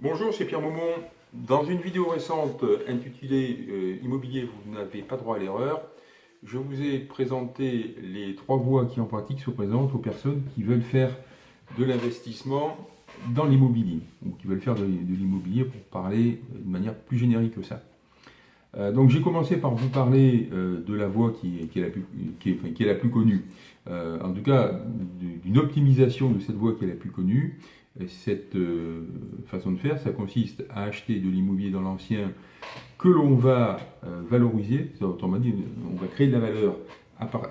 Bonjour, c'est Pierre Maumont. Dans une vidéo récente intitulée euh, Immobilier, vous n'avez pas droit à l'erreur, je vous ai présenté les trois voies qui en pratique se présentent aux personnes qui veulent faire de l'investissement dans l'immobilier, ou qui veulent faire de, l'immobilier pour parler de manière plus générique que ça. Euh, donc j'ai commencé par vous parler euh, de la voie qui, est, la plus, connue, en tout cas d'une optimisation de cette voie qui est la plus connue, cette euh, façon de faire, ça consiste à acheter de l'immobilier dans l'ancien que l'on va euh, valoriser, autrement dit, on va créer de la valeur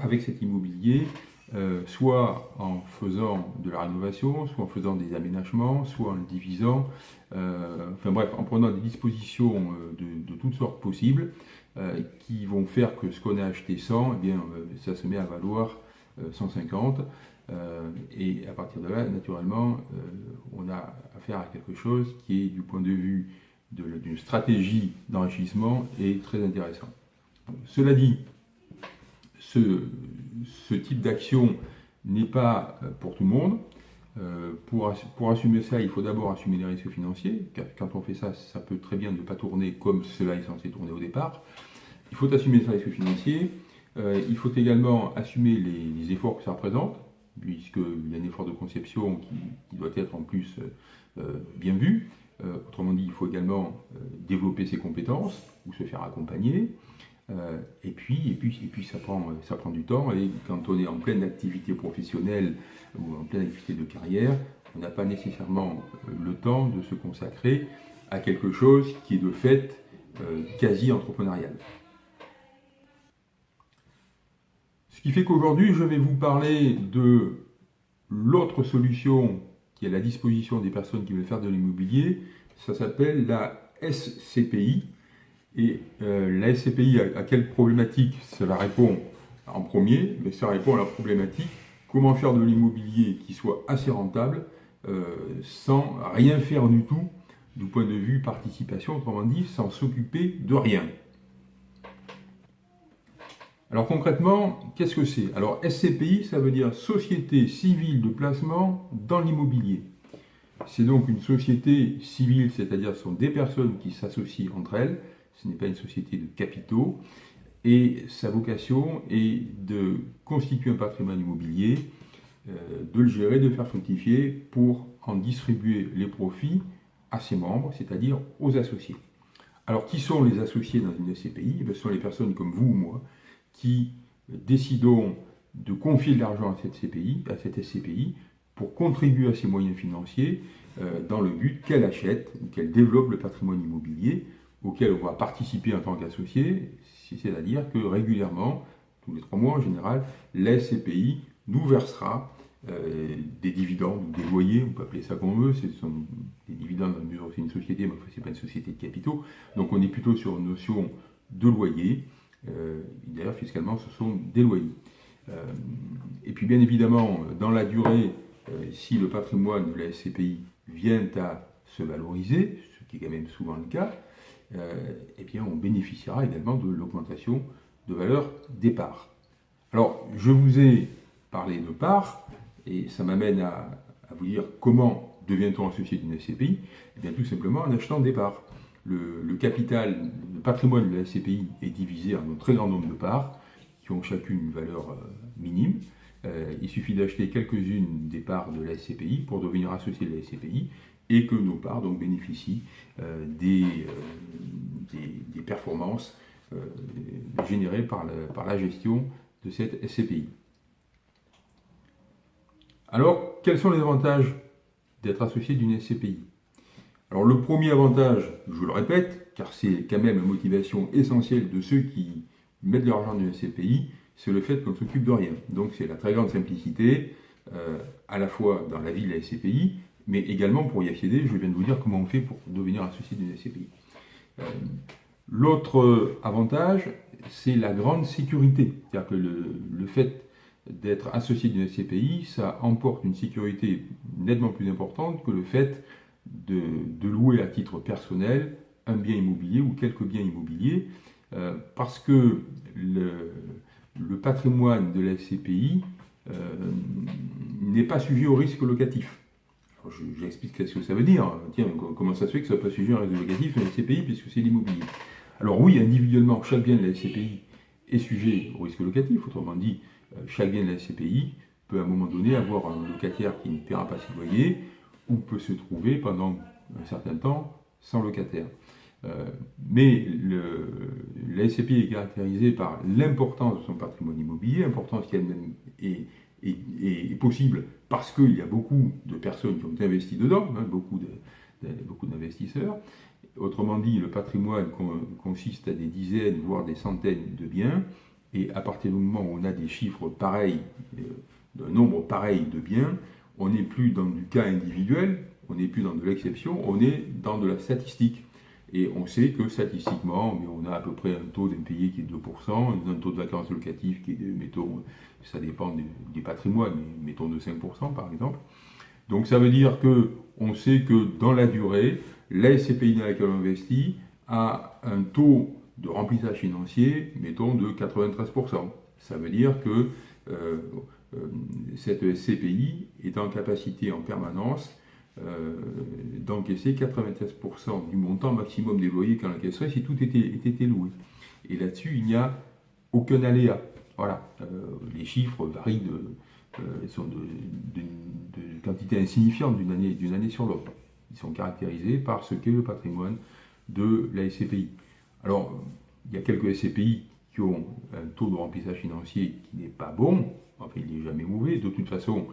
avec cet immobilier, euh, soit en faisant de la rénovation, soit en faisant des aménagements, soit en le divisant, enfin bref, en prenant des dispositions de, toutes sortes possibles qui vont faire que ce qu'on a acheté 100, eh bien, ça se met à valoir 150. Euh, et à partir de là, naturellement, euh, on a affaire à quelque chose qui est, du point de vue d'une stratégie d'enrichissement, est très intéressant. Cela dit, ce, type d'action n'est pas euh, pour tout le monde. pour, pour, assumer ça, il faut d'abord assumer les risques financiers. Car quand on fait ça, ça peut très bien ne pas tourner comme cela est censé tourner au départ. Il faut assumer ces risques financiers. il faut également assumer les, les efforts que ça représente puisqu'il y a un effort de conception qui, doit être en plus euh, euh, bien vu. Euh, autrement dit, il faut également développer ses compétences ou se faire accompagner. et puis, et puis, et puis ça, prend, ça prend du temps. Et quand on est en pleine activité professionnelle ou en pleine activité de carrière, on n'a pas nécessairement le temps de se consacrer à quelque chose qui est de fait quasi entrepreneurial. Ce qui fait qu'aujourd'hui, je vais vous parler de l'autre solution qui est à la disposition des personnes qui veulent faire de l'immobilier. Ça s'appelle la SCPI. Et euh, la SCPI, à, quelle problématique? Cela répond en premier, mais ça répond à la problématique comment faire de l'immobilier qui soit assez rentable euh, sans rien faire du tout du point de vue participation, autrement dit, sans s'occuper de rien. Alors concrètement, qu'est-ce que c'est? Alors SCPI, ça veut dire Société civile de placement dans l'immobilier. C'est donc une société civile, c'est-à-dire ce sont des personnes qui s'associent entre elles, ce n'est pas une société de capitaux, et sa vocation est de constituer un patrimoine immobilier, euh, de le gérer, de le faire fructifier pour en distribuer les profits à ses membres, c'est-à-dire aux associés. Alors qui sont les associés dans une SCPI eh Ce sont les personnes comme vous ou moi qui décidons de confier de l'argent à cette SCPI, pour contribuer à ses moyens financiers euh, dans le but qu'elle achète ou qu'elle développe le patrimoine immobilier auquel on va participer en tant qu'associé, c'est-à-dire que régulièrement, tous les trois mois en général, la SCPI nous versera euh, des dividendes ou des loyers, on peut appeler ça comme on veut, ce sont des dividendes dans la mesure où c'est une société, mais ce n'est pas une société de capitaux, donc on est plutôt sur une notion de loyer, d'ailleurs, fiscalement, ce sont des loyers. Euh, et puis, bien évidemment, dans la durée, euh, si le patrimoine de la SCPI vient à se valoriser, ce qui est quand même souvent le cas, eh bien, on bénéficiera également de l'augmentation de valeur des parts. Alors, je vous ai parlé de parts, et ça m'amène à, à, vous dire comment devient-on associé d'une SCPI Eh bien, tout simplement en achetant des parts le, capital, le patrimoine de la SCPI est divisé en un très grand nombre de parts qui ont chacune une valeur euh, minime. Euh, il suffit d'acheter quelques-unes des parts de la SCPI pour devenir associé de la SCPI et que nos parts donc bénéficient euh, des, performances générées par par la gestion de cette SCPI. Alors, quels sont les avantages d'être associé d'une SCPI alors le premier avantage, je le répète, car c'est quand même la motivation essentielle de ceux qui mettent leur argent dans une SCPI, c'est le fait qu'on ne s'occupe de rien. Donc c'est la très grande simplicité, euh, à la fois dans la vie de la SCPI, mais également pour y accéder, je viens de vous dire comment on fait pour devenir associé d'une SCPI. Euh, l'autre avantage, c'est la grande sécurité. C'est-à-dire que le fait d'être associé d'une SCPI, ça emporte une sécurité nettement plus importante que le fait de, louer à titre personnel un bien immobilier ou quelques biens immobiliers, euh, parce que le, patrimoine de la SCPI euh, n'est pas sujet au risque locatif. j'explique ce que ça veut dire. Tiens, comment ça se fait que ça soit pas sujet un réseau locatif, un SCPI, puisque c'est l'immobilier? Alors oui, individuellement, chaque bien de la SCPI est sujet au risque locatif. Autrement dit, euh, chaque bien de la SCPI peut à un moment donné avoir un locataire qui ne paiera pas ses loyers ou peut se trouver pendant un certain temps sans locataire. Euh, mais la SCPI est caractérisée par l'importance de son patrimoine immobilier, importance qui est, est, possible parce qu'il y a beaucoup de personnes qui ont investi dedans, hein, beaucoup d'investisseurs. Autrement dit, le patrimoine consiste à des dizaines, voire des centaines de biens, et à partir du moment où on a des chiffres pareils, euh, d'un nombre pareil de biens, on n'est plus dans du cas individuel, on n'est plus dans de l'exception, on est dans de la statistique. Et on sait que statistiquement, on a à peu près un taux d'impayé qui est de 2%, un taux de vacances locatives qui est, de, mettons, ça dépend des, patrimoines, mettons de 5% par exemple. Donc ça veut dire que on sait que dans la durée, la SCPI dans laquelle on investit a un taux de remplissage financier, mettons, de 93%. Ça veut dire que euh, cette SCPI est en capacité en permanence euh, d'encaisser 93% du montant maximum des loyers qu'elle encaisserait si tout était, était loué. Et là-dessus, il n'y a aucun aléa. Voilà, les chiffres varient de, sont de quantité insignifiante d'une année, année sur l'autre. Ils sont caractérisés par ce qu'est le patrimoine de la SCPI. Alors, il y a quelques SCPI ont un taux de remplissage financier qui n'est pas bon, enfin il n'est jamais mauvais, de toute façon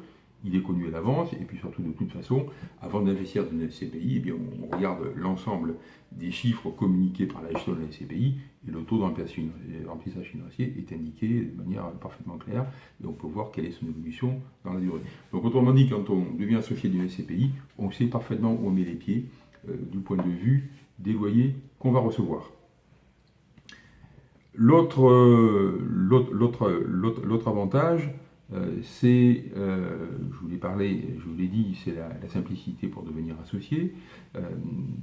il est connu à l'avance, et puis surtout de toute façon, avant d'investir dans une SCPI, eh bien, on regarde l'ensemble des chiffres communiqués par la gestion de la SCPI, et le taux de remplissage financier est indiqué de manière parfaitement claire, et on peut voir quelle est son évolution dans la durée. Donc autrement dit, quand on devient associé d'une SCPI, on sait parfaitement où on met les pieds, euh, du point de vue des loyers qu'on va recevoir. L'autre avantage, euh, c'est, euh, je vous l'ai parlé, je vous l'ai dit, c'est la, simplicité pour devenir associé, euh,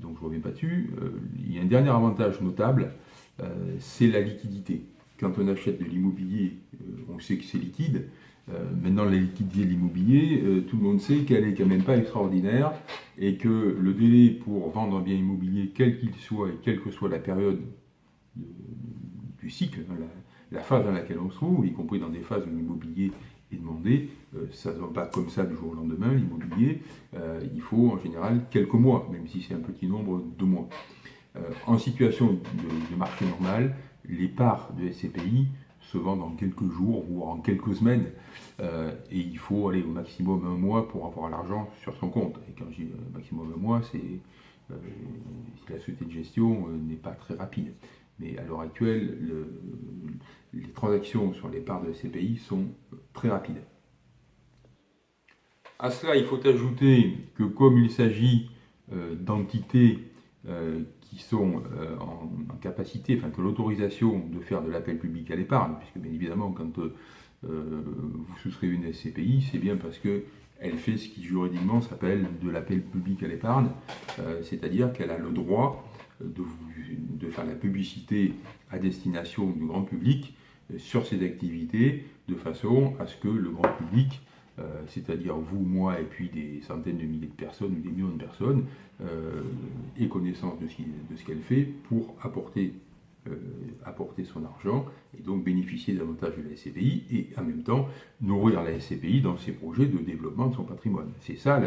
donc je ne reviens pas dessus. il y a un dernier avantage notable, c'est la liquidité. Quand on achète de l'immobilier, on sait que c'est liquide. maintenant, la liquidité de l'immobilier, tout le monde sait qu'elle n'est quand même pas extraordinaire et que le délai pour vendre un bien immobilier, quel qu'il soit et quelle que soit la période du cycle, hein, la, phase dans laquelle on se trouve, y compris dans des phases où l'immobilier est demandé, euh, ça ne va pas comme ça du jour au lendemain, l'immobilier, euh, il faut en général quelques mois, même si c'est un petit nombre de mois. Euh, en situation de, marché normal, les parts de SCPI se vendent en quelques jours, voire en quelques semaines, et il faut aller au maximum un mois pour avoir l'argent sur son compte. Et quand je dis maximum un mois, c'est la société de gestion n'est pas très rapide. Mais à l'heure actuelle, les transactions sur les parts de SCPI sont très rapides. À cela, il faut ajouter que comme il s'agit euh, d'entités euh, qui sont euh, en, capacité, enfin que l'autorisation de faire de l'appel public à l'épargne, puisque bien évidemment quand vous souscrivez une SCPI, c'est bien parce qu'elle fait ce qui juridiquement s'appelle de l'appel public à l'épargne, c'est-à-dire qu'elle a le droit de, faire la publicité à destination du grand public euh, sur ces activités, de façon à ce que le grand public, euh, c'est-à-dire vous, moi et puis des centaines de milliers de personnes ou des millions de personnes, euh, ait connaissance de ce qu'elle fait pour apporter, apporter son argent et donc bénéficier davantage de la SCPI et en même temps nourrir la SCPI dans ses projets de développement de son patrimoine. C'est ça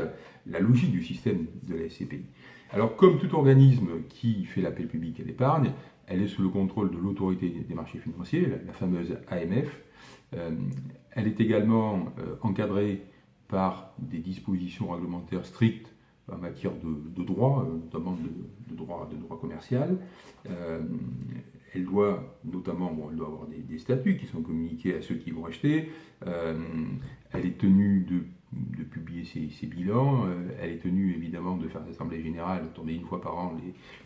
la, logique du système de la SCPI. Alors, comme tout organisme qui fait l'appel public à l'épargne, elle est sous le contrôle de l'autorité des marchés financiers, la, fameuse AMF. Euh, elle est également euh, encadrée par des dispositions réglementaires strictes en matière de, droit, euh, notamment de, droit, droit commercial. elle doit notamment avoir des, des, statuts qui sont communiqués à ceux qui vont acheter. elle est tenue de de publier ses, bilans. Euh, elle est tenue évidemment de faire l'Assemblée Générale, tourner une fois par an,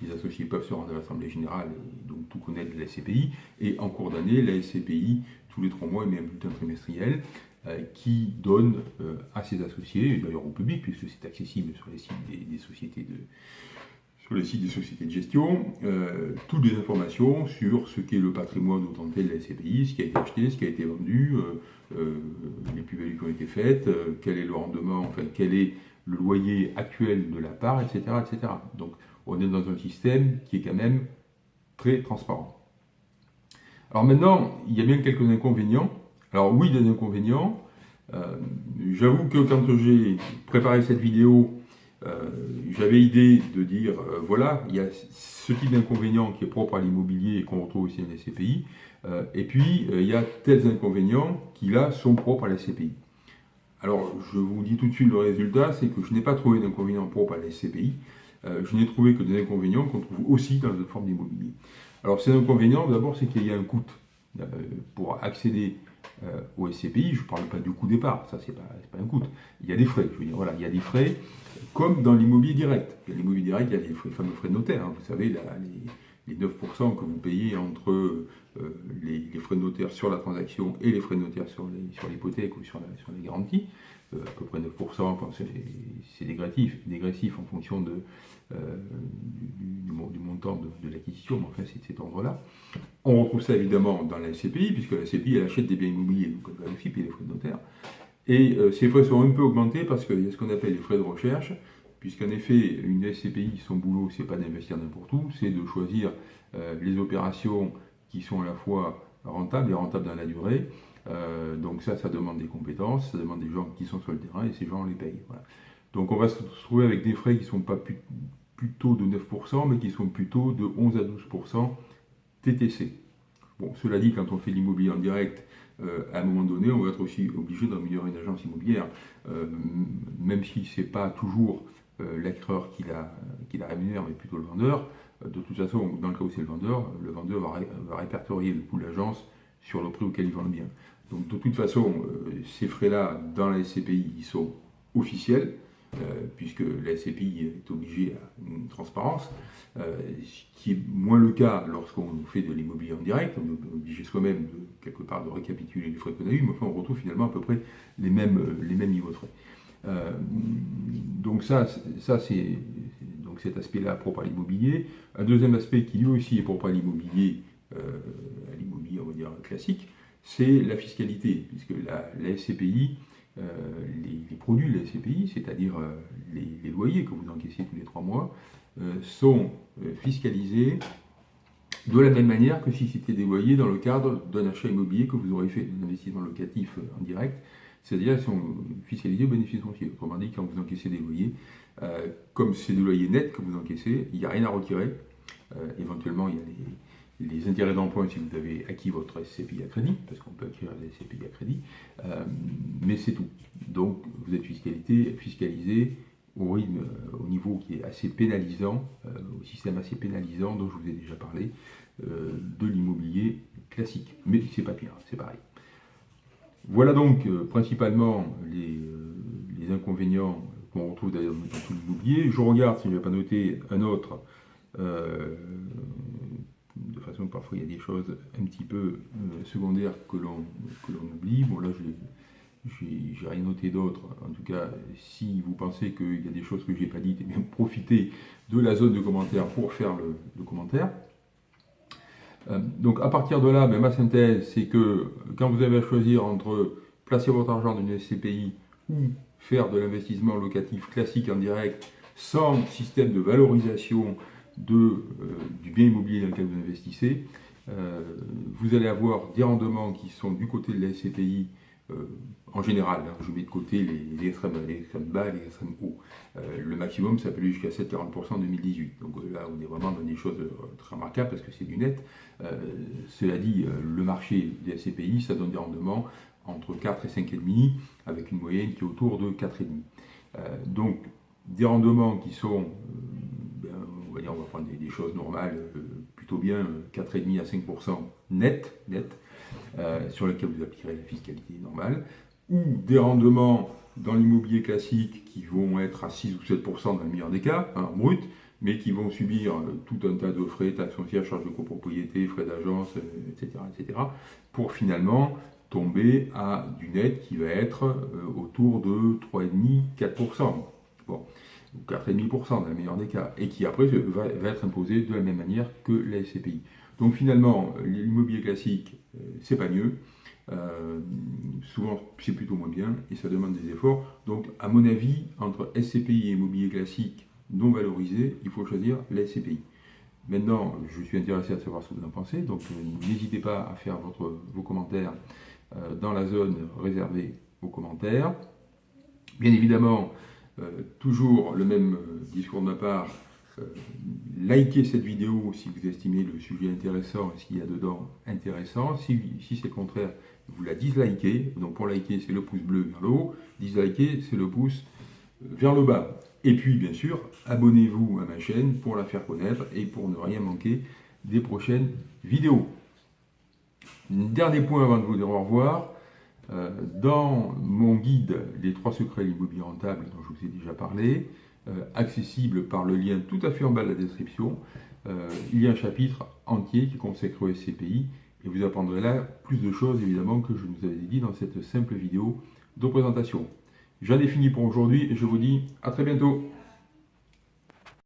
les, associés peuvent se rendre à l'Assemblée Générale et donc tout connaître de la SCPI. Et en cours d'année, la SCPI, tous les trois mois, émet un bulletin trimestriel euh, qui donne euh, à ses associés, d'ailleurs au public, puisque c'est accessible sur les sites des sociétés de, sur le site des sociétés de gestion euh, toutes les informations sur ce qu'est le patrimoine au de la SCPI, ce qui a été acheté, ce qui a été vendu, euh, euh, les plus-values qui ont été faites, quel est le rendement, enfin quel est le loyer actuel de la part, etc., etc. Donc on est dans un système qui est quand même très transparent. Alors maintenant, il y a bien quelques inconvénients. Alors oui, des inconvénients. J'avoue que quand j'ai préparé cette vidéo, j'avais idée de dire, euh, voilà, il y a ce type d'inconvénient qui est propre à l'immobilier et qu'on retrouve aussi dans les SCPI, et puis il y a tels inconvénients qui là sont propres à la SCPI. Alors je vous dis tout de suite le résultat, c'est que je n'ai pas trouvé d'inconvénients propres à la SCPI, je n'ai trouvé que des inconvénients qu'on trouve aussi dans une forme d'immobilier. Alors ces inconvénients, d'abord, c'est qu'il y a un coût pour accéder euh, au SCPI, je ne parle pas du coût départ, ça c'est pas, pas un coût. Il y a des frais, je veux dire, voilà, il y a des frais comme dans l'immobilier direct. L'immobilier direct, il y a les, fameux frais de notaire, hein. vous savez, les, 9% que vous payez entre euh, les, frais de notaire sur la transaction et les frais de notaire sur l'hypothèque ou sur les garanties. Euh, à peu près 9%, c'est dégressif, dégressif en fonction euh, du, montant de, l'acquisition, mais enfin c'est de cet ordre-là. On retrouve ça évidemment dans la SCPI, puisque la SCPI elle achète des biens immobiliers, donc elle aussi payer les frais de notaire. Et euh, ces frais sont un peu augmentés parce qu'il y a ce qu'on appelle les frais de recherche, puisqu'en effet, une SCPI, son boulot, c'est pas d'investir n'importe où, c'est de choisir les opérations qui sont à la fois rentables et rentables dans la durée, euh, donc ça, ça demande des compétences, ça demande des gens qui sont sur le terrain et ces gens, on les paye. Donc on va se trouver avec des frais qui ne sont pas plutôt de 9%, mais qui sont plutôt de 11 à 12% TTC. Bon, cela dit, quand on fait l'immobilier en direct, euh, à un moment donné, on va être aussi obligé d'améliorer une agence immobilière, euh, même si ce n'est pas toujours l'acquéreur qui la, rémunère, mais plutôt le vendeur. de toute façon, dans le cas où c'est le vendeur, le vendeur va, va répertorier le coût de l'agence sur le prix auquel ils vendent le bien. Donc de toute façon, euh, ces frais-là, dans la SCPI, ils sont officiels, euh, puisque la SCPI est obligée à une transparence, euh, ce qui est moins le cas lorsqu'on fait de l'immobilier en direct, on est obligé soi-même de quelque part de récapituler les frais qu'on a eus, mais enfin on retrouve finalement à peu près les mêmes, les mêmes niveaux de frais. donc ça, ça c'est donc cet aspect-là propre à l'immobilier. Un deuxième aspect qui lui aussi est propre à l'immobilier, à l'immobilier classique, c'est la fiscalité, puisque la, SCPI, euh, les, produits de la SCPI, c'est-à-dire euh, les, loyers que vous encaissez tous les trois mois, euh, sont fiscalisés de la même manière que si c'était des loyers dans le cadre d'un achat immobilier que vous aurez fait, d'un investissement locatif en direct, c'est-à-dire qu'ils sont fiscalisés au bénéfice foncier. Autrement dit, quand vous encaissez des loyers, comme c'est des loyers nets que vous encaissez, il n'y a rien à retirer. éventuellement, il y a les, les intérêts d'emprunt si vous avez acquis votre SCPI à crédit, parce qu'on peut acquérir des SCPI à crédit, euh, mais c'est tout. Donc vous êtes fiscalité, fiscalisé au rythme, euh, au niveau qui est assez pénalisant, euh, au système assez pénalisant dont je vous ai déjà parlé, de l'immobilier classique. Mais c'est pas pire, c'est pareil. Voilà donc principalement les, inconvénients qu'on retrouve d'ailleurs dans tout l'immobilier. Je regarde si je n'ai pas noté un autre façon parfois il y a des choses un petit peu euh, secondaires que l'on oublie. Bon là j'ai rien noté d'autre. En tout cas, si vous pensez qu'il y a des choses que je n'ai pas dites, eh profitez de la zone de commentaires pour faire le, commentaire. Euh, donc à partir de là, ben, ma synthèse, c'est que quand vous avez à choisir entre placer votre argent dans une SCPI ou faire de l'investissement locatif classique en direct sans système de valorisation euh, du bien immobilier dans lequel vous investissez, euh, vous allez avoir des rendements qui sont du côté de la SCPI euh, en général, hein, je mets de côté les, extrêmes, bas et les extrêmes hauts. le maximum, ça peut aller jusqu'à 7,40% en 2018. Donc là, on est vraiment dans des choses très remarquables parce que c'est du net. cela dit, le marché des SCPI, ça donne des rendements entre 4 et 5,5 avec une moyenne qui est autour de 4,5. donc, des rendements qui sont on va prendre des, choses normales, euh, plutôt bien 4,5 euh, à 5% net, net euh, sur lesquels vous appliquerez la fiscalité normale, ou des rendements dans l'immobilier classique qui vont être à 6 ou 7% dans le meilleur des cas, hein, brut, mais qui vont subir tout un tas de frais, taxes foncières, charges de copropriété, frais d'agence, etc., etc., pour finalement tomber à du net qui va être autour de 3,5-4%. Bon ou 4,5% dans le meilleur des cas, et qui après va, être imposé de la même manière que la SCPI. Donc finalement, l'immobilier classique, euh, c'est pas mieux, Euh, souvent, c'est plutôt moins bien et ça demande des efforts. Donc, à mon avis, entre SCPI et immobilier classique non valorisé, il faut choisir la SCPI. Maintenant, je suis intéressé à savoir ce que vous en pensez, donc euh, n'hésitez pas à faire vos commentaires dans la zone réservée aux commentaires. Bien évidemment, toujours le même discours de ma part, likez cette vidéo si vous estimez le sujet intéressant et ce qu'il y a dedans intéressant. Si, si c'est le contraire, vous la dislikez. Donc pour liker, c'est le pouce bleu vers le haut. Disliker, c'est le pouce vers le bas. Et puis, bien sûr, abonnez-vous à ma chaîne pour la faire connaître et pour ne rien manquer des prochaines vidéos. Dernier point avant de vous dire au revoir. Euh, dans mon guide Les trois secrets de l'immobilier rentable dont je vous ai déjà parlé, euh, accessible par le lien tout à fait en bas de la description, euh, il y a un chapitre entier qui consacre au SCPI et vous apprendrez là plus de choses évidemment que je vous avais dit dans cette simple vidéo de présentation. J'en ai fini pour aujourd'hui et je vous dis à très bientôt.